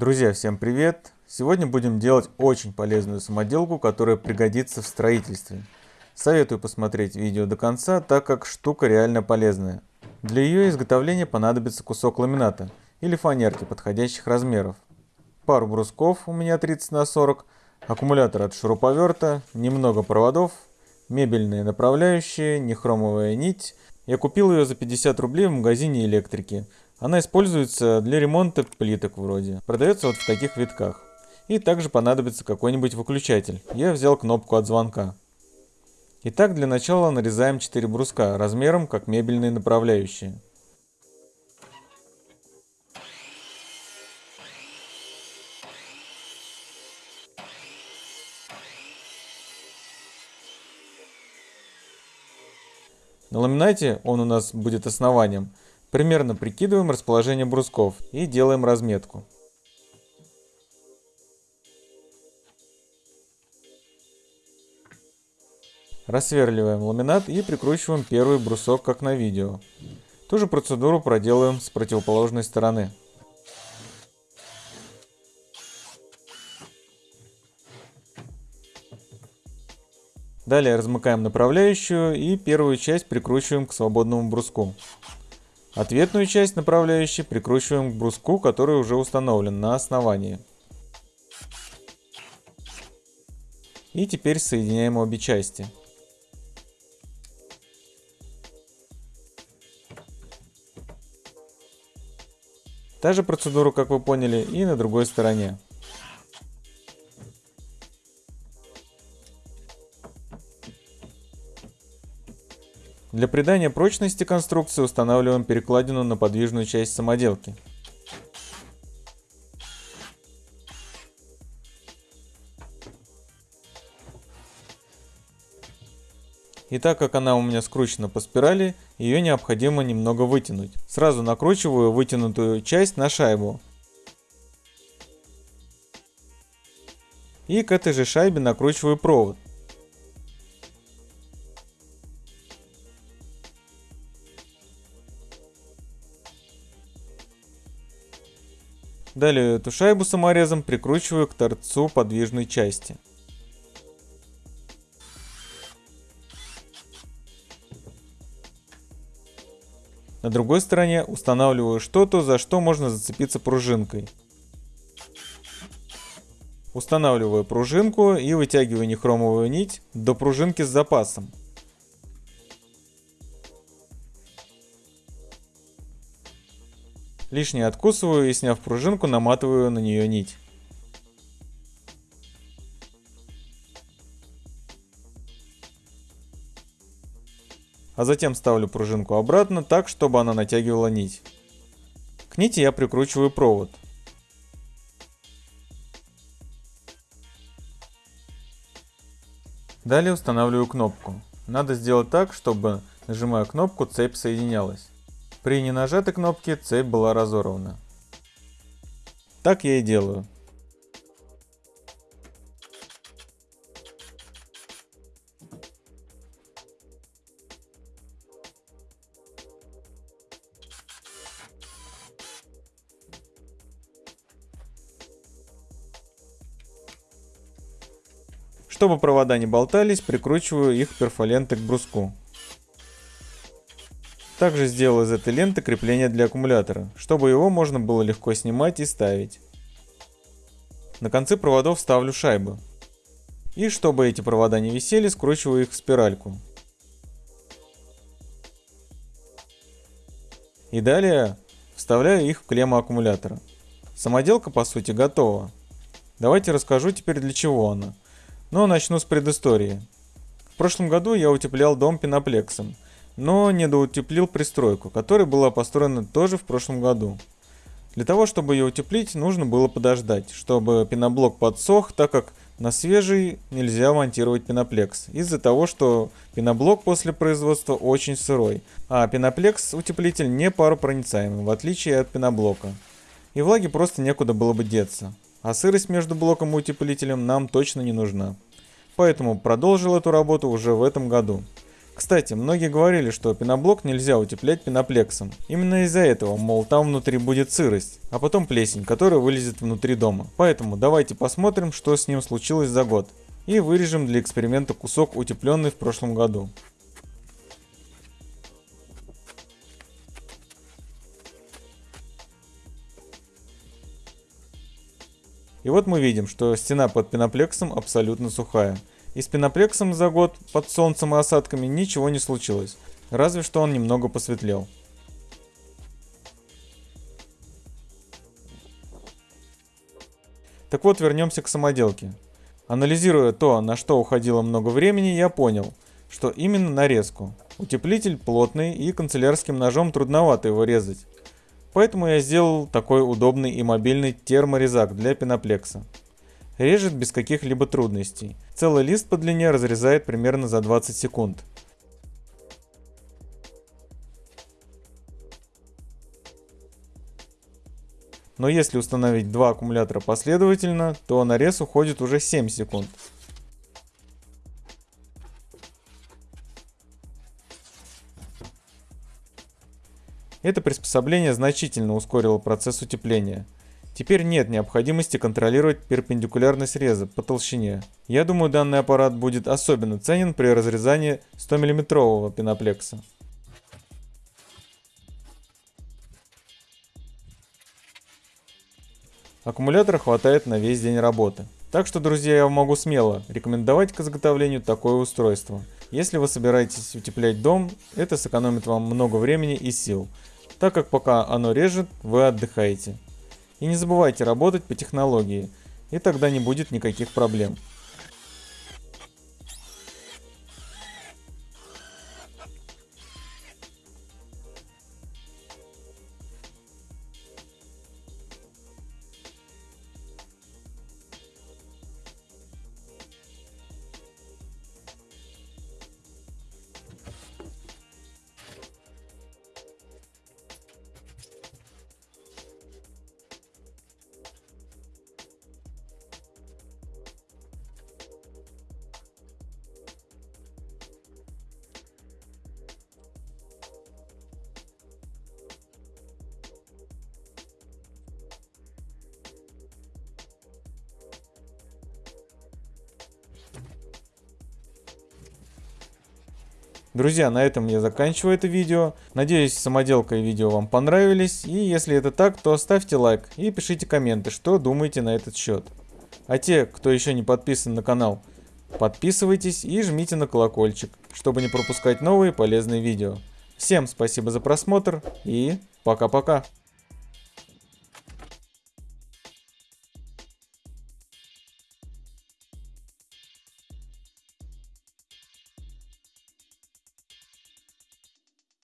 Друзья, всем привет! Сегодня будем делать очень полезную самоделку, которая пригодится в строительстве. Советую посмотреть видео до конца, так как штука реально полезная. Для ее изготовления понадобится кусок ламината или фанерки подходящих размеров, пару брусков у меня 30 на 40, аккумулятор от шуруповерта, немного проводов, мебельные направляющие, нехромовая нить. Я купил ее за 50 рублей в магазине электрики. Она используется для ремонта плиток вроде. Продается вот в таких витках. И также понадобится какой-нибудь выключатель. Я взял кнопку от звонка. Итак, для начала нарезаем 4 бруска размером как мебельные направляющие. На ламинате он у нас будет основанием. Примерно прикидываем расположение брусков и делаем разметку. Рассверливаем ламинат и прикручиваем первый брусок, как на видео. Ту же процедуру проделаем с противоположной стороны. Далее размыкаем направляющую и первую часть прикручиваем к свободному бруску. Ответную часть направляющей прикручиваем к бруску, который уже установлен на основании. И теперь соединяем обе части. Та же процедура, как вы поняли, и на другой стороне. Для придания прочности конструкции устанавливаем перекладину на подвижную часть самоделки. И так как она у меня скручена по спирали, ее необходимо немного вытянуть. Сразу накручиваю вытянутую часть на шайбу. И к этой же шайбе накручиваю провод. Далее эту шайбу саморезом прикручиваю к торцу подвижной части. На другой стороне устанавливаю что-то, за что можно зацепиться пружинкой. Устанавливаю пружинку и вытягиваю нехромовую нить до пружинки с запасом. Лишнее откусываю и, сняв пружинку, наматываю на нее нить. А затем ставлю пружинку обратно так, чтобы она натягивала нить. К нити я прикручиваю провод. Далее устанавливаю кнопку. Надо сделать так, чтобы, нажимая кнопку, цепь соединялась. При ненажатой кнопке цепь была разорвана. Так я и делаю. Чтобы провода не болтались, прикручиваю их перфолентой к бруску. Также сделал из этой ленты крепление для аккумулятора, чтобы его можно было легко снимать и ставить. На концы проводов ставлю шайбы. И чтобы эти провода не висели, скручиваю их в спиральку. И далее вставляю их в клемму аккумулятора. Самоделка по сути готова. Давайте расскажу теперь для чего она. Но начну с предыстории. В прошлом году я утеплял дом пеноплексом – но недоутеплил пристройку, которая была построена тоже в прошлом году. Для того, чтобы ее утеплить, нужно было подождать, чтобы пеноблок подсох, так как на свежий нельзя монтировать пеноплекс, из-за того, что пеноблок после производства очень сырой, а пеноплекс утеплитель не паропроницаемый, в отличие от пеноблока. И влаге просто некуда было бы деться, а сырость между блоком и утеплителем нам точно не нужна. Поэтому продолжил эту работу уже в этом году. Кстати, многие говорили, что пеноблок нельзя утеплять пеноплексом. Именно из-за этого, мол, там внутри будет сырость, а потом плесень, которая вылезет внутри дома. Поэтому давайте посмотрим, что с ним случилось за год. И вырежем для эксперимента кусок утепленный в прошлом году. И вот мы видим, что стена под пеноплексом абсолютно сухая. И с пеноплексом за год под солнцем и осадками ничего не случилось, разве что он немного посветлел. Так вот, вернемся к самоделке. Анализируя то, на что уходило много времени, я понял, что именно нарезку. Утеплитель плотный и канцелярским ножом трудновато его резать. Поэтому я сделал такой удобный и мобильный терморезак для пеноплекса. Режет без каких-либо трудностей. Целый лист по длине разрезает примерно за 20 секунд. Но если установить два аккумулятора последовательно, то нарез уходит уже 7 секунд. Это приспособление значительно ускорило процесс утепления. Теперь нет необходимости контролировать перпендикулярность реза по толщине. Я думаю, данный аппарат будет особенно ценен при разрезании 100 мм пеноплекса. Аккумулятора хватает на весь день работы. Так что, друзья, я могу смело рекомендовать к изготовлению такое устройство. Если вы собираетесь утеплять дом, это сэкономит вам много времени и сил так как пока оно режет, вы отдыхаете. И не забывайте работать по технологии, и тогда не будет никаких проблем. Друзья, на этом я заканчиваю это видео. Надеюсь, самоделка и видео вам понравились. И если это так, то ставьте лайк и пишите комменты, что думаете на этот счет. А те, кто еще не подписан на канал, подписывайтесь и жмите на колокольчик, чтобы не пропускать новые полезные видео. Всем спасибо за просмотр и пока-пока.